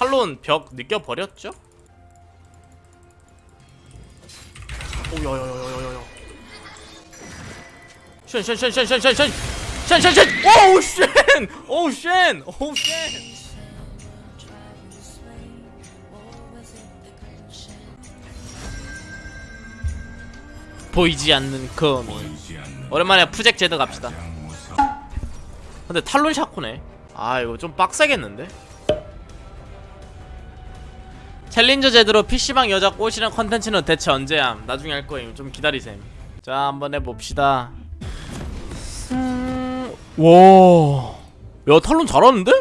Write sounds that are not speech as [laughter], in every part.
탈론 벽 느껴버렸죠? 오야야야야야야. 쉔쉔쉔쉔쉔쉔쉔쉔쉔 오우 쉔. 오우 쉔. 오우 쉔. 보이지 않는 거미 오랜만에 푸잭 제드 갑시다. 근데 탈론 샤코네. 아 이거 좀 빡세겠는데? 챌린저 제대로 PC방 여자 꼬시는 컨텐츠는 대체 언제함 나중에 할 거임. 좀 기다리셈. 자 한번 해봅시다. 음... 와... 야 탈론 잘하는데?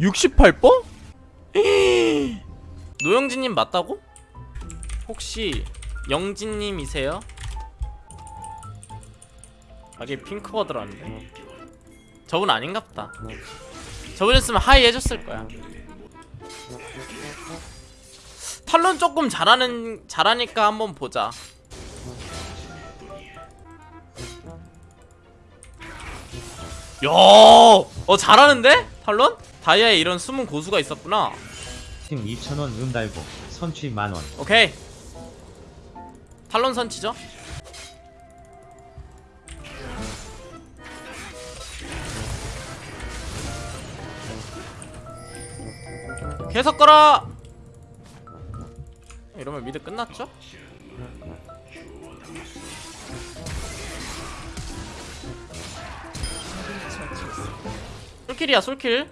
68번? 노영진님 맞다고? 혹시 영진님이세요? 아 이게 핑크워드라는데 저분 아닌갑다. 저분이었으면 하이 해줬을 거야 탈론 조금 잘하는 잘하니까 한번 보자 야, 어 잘하는데 탈론? 다이아에 이런 숨은 고수가 있었구나. 팀 2,000원 음 달고 선취 만원 오케이. 탈론 선치죠? 계속 걸어. 이러면 미드 끝났죠? 솔킬이야 솔킬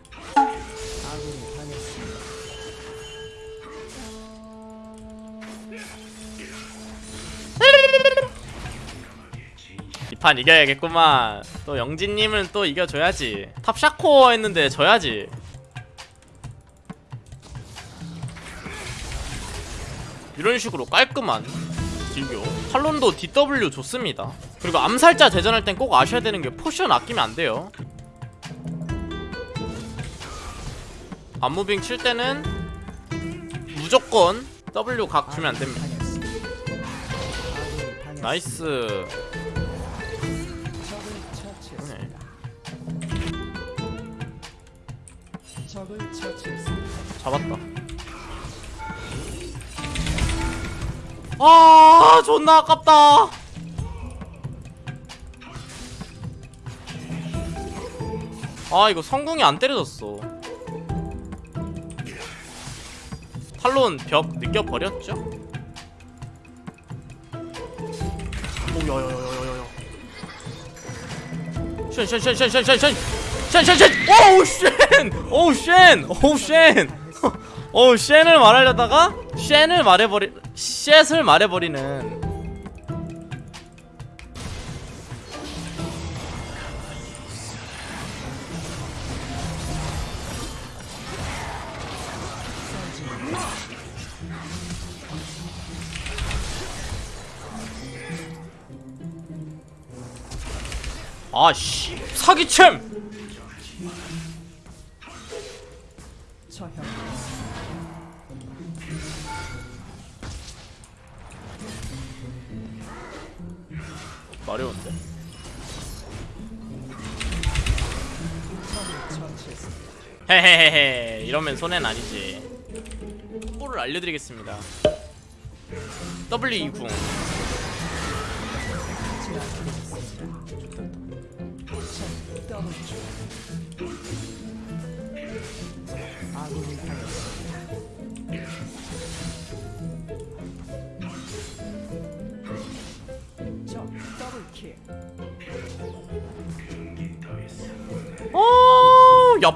이판 이겨야겠구만 또 영진님은 또 이겨줘야지 탑 샤코 했는데 져야지 이런 식으로 깔끔한 딜교. 탈론도 DW 좋습니다. 그리고 암살자 대전할 땐 꼭 아셔야 되는 게 potion 아끼면 안 돼요. 앞moving 칠 때는 무조건 W 각 주면 안 됩니다. nice. 네. 잡았다 아 존나 아깝다. 아 이거 성궁이 안 때려졌어. 탈론 벽 느껴버렸죠? 오야야야야야야 쉔쉔쉔쉔쉔쉔쉔 쉔쉔쉔. 오우 쉔. 오우 쉔. 오우 쉔 오우 쉔을 말하려다가 쉔을 말해버리 쉣을 말해버리는. 아씨. 사기챔 마려운데? 헤헤헤헤 이러면 손해는 아니지. 뽀를 알려드리겠습니다. W2궁. 어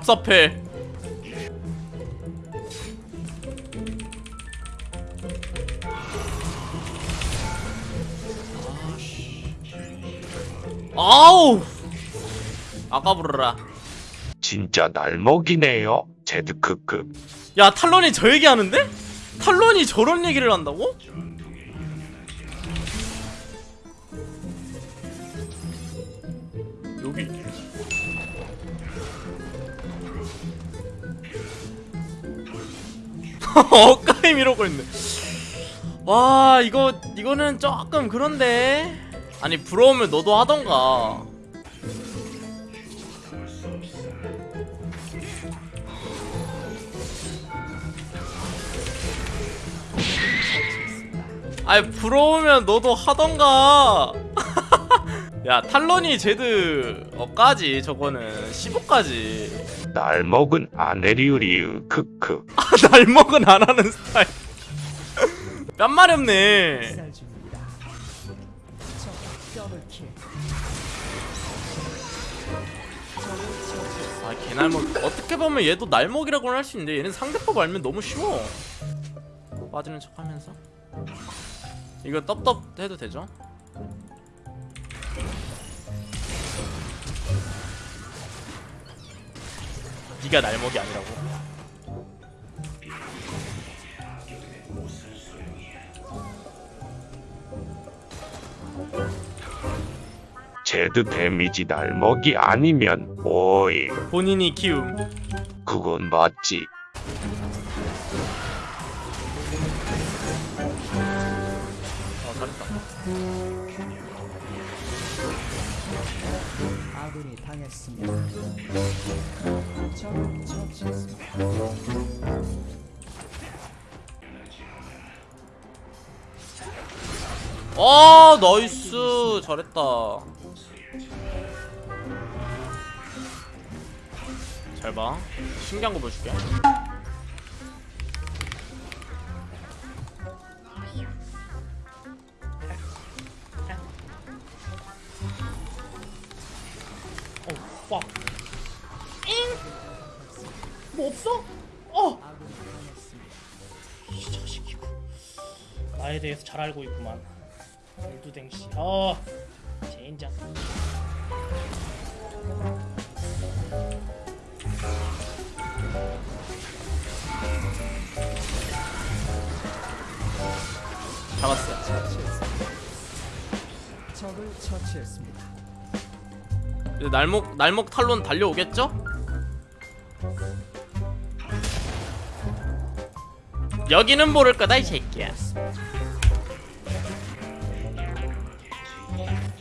얍삽해 아우 아까 부르라 진짜 날 먹이네요. 제드크급. 야 탈론이 저 얘기하는데? 탈론이 저런 얘기를 한다고? [laughs] 어까임 이러고 있네. 와 이거 이거는 조금 그런데. 아니 부러우면 너도 하던가. 아니 부러우면 너도 하던가. 야 탈론이 제드 어까지 저거는 15까지. 날 먹은 아네리우리우 크크. 날 먹은 안 하는 스타일. 뺨 말이 없네. 아 개날먹 어떻게 보면 얘도 날먹이라고는 할 수 있는데 얘는 상대법 알면 너무 쉬워. 빠지는 척 하면서. 이거 떡떡 해도 되죠? 네가 날먹이 아니라고 제드 데미지 날먹이 아니면 오이. 본인이 키움 그건 맞지. 아군이 당했습니다. 처치했습니다. 아 나이스 잘했다 잘봐 신기한 거 보여줄게 와. 잉! 뭐 없어? 어! 이 자식이고 나에 대해서 잘 알고 있구만 열두댕씨 어 젠장 잡았어 처치했습니다. 적을 처치했습니다. 이제 날목 날목 탈론 달려오겠죠? 여기는 모를 거다 이 새끼야.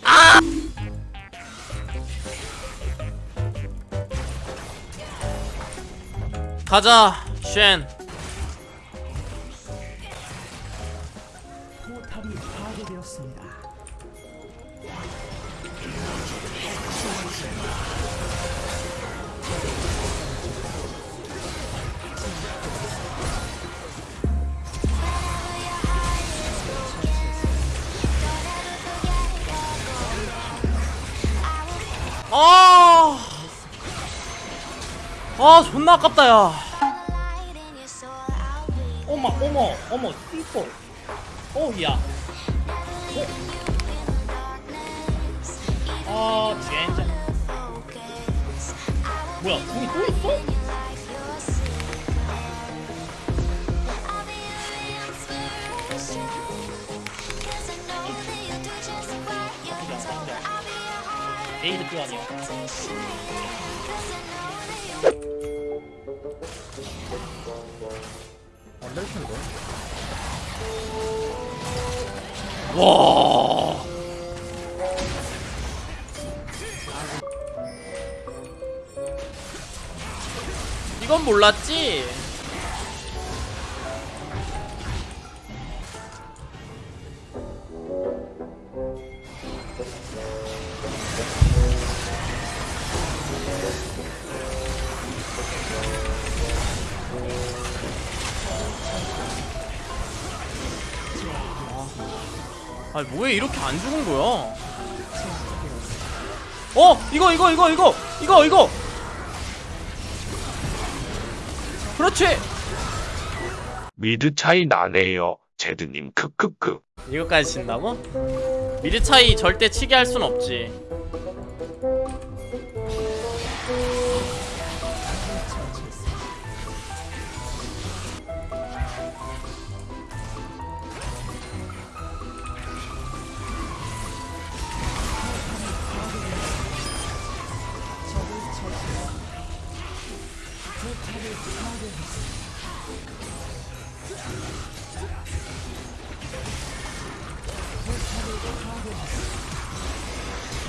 아! 가자, 쉔. 아 존나 아깝다 야. 어머 어머 어머 띠뽀 어야 어? 아 젠장 뭐야 궁이 또 있어? 에이드 표 아니야 와. 이건 몰랐지? 아니 뭐해 이렇게 안 죽은 거야? 어 이거 이거 이거 이거 이거 이거 그렇지 미드 차이 나네요. 제드님 크크크. 이거까지 친다고? 미드 차이 절대 치게 할 순 없지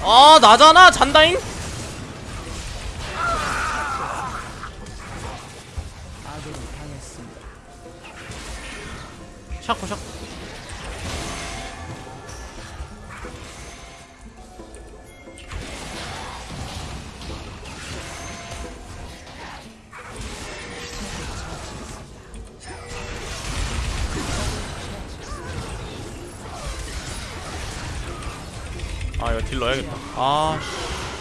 아 나잖아 잔다잉 딜 넣어야겠다 아 씨.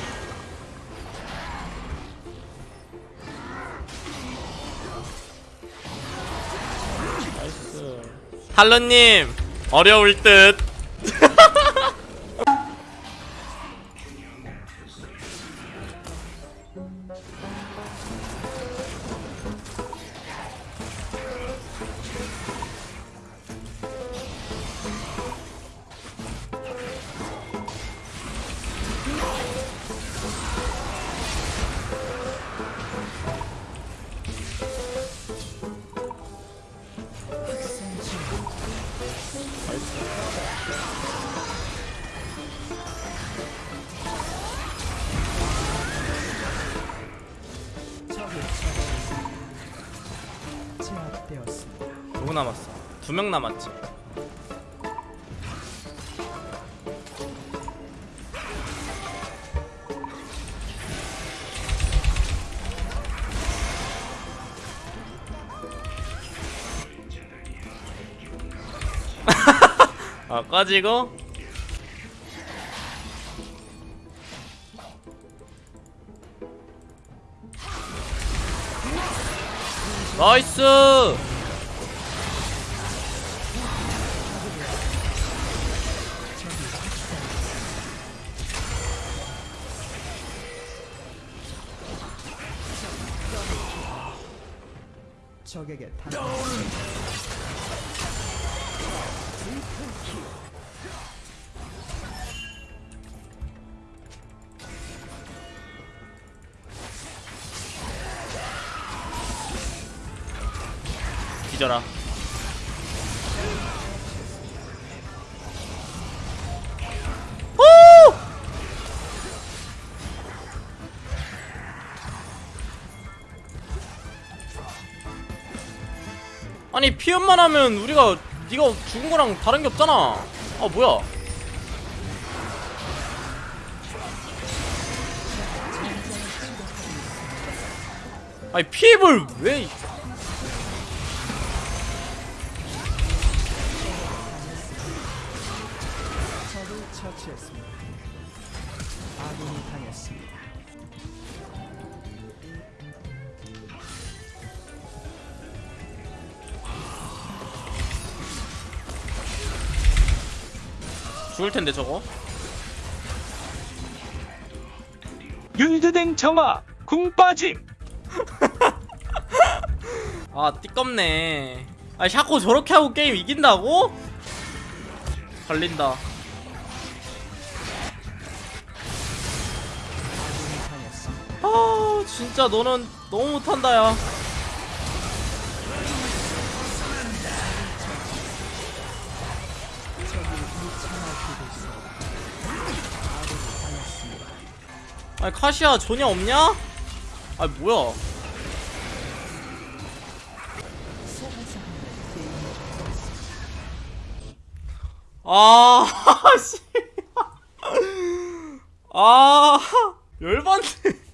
나이스 탈런님 어려울 듯 누구 남았어? 두 명 남았지 아 꺼지고. 나이스! 적에게 당 뒤져라 오! 아니 피연만 하면 우리가 네가 죽은 거랑 다른 게 없잖아 아 뭐야 아니 피입을 왜 처치했습니다. 아군이 당했습니다. 죽을 텐데 저거 율드댕 정아 궁 빠짐. [laughs] 아 띠껍네 아 샤코 저렇게 하고 게임 이긴다고? 걸린다. 아 진짜 너는 너무 못한다 야 아니 카시야 전혀 없냐? 아 뭐야 아, [laughs] 씨. 아, 열받네.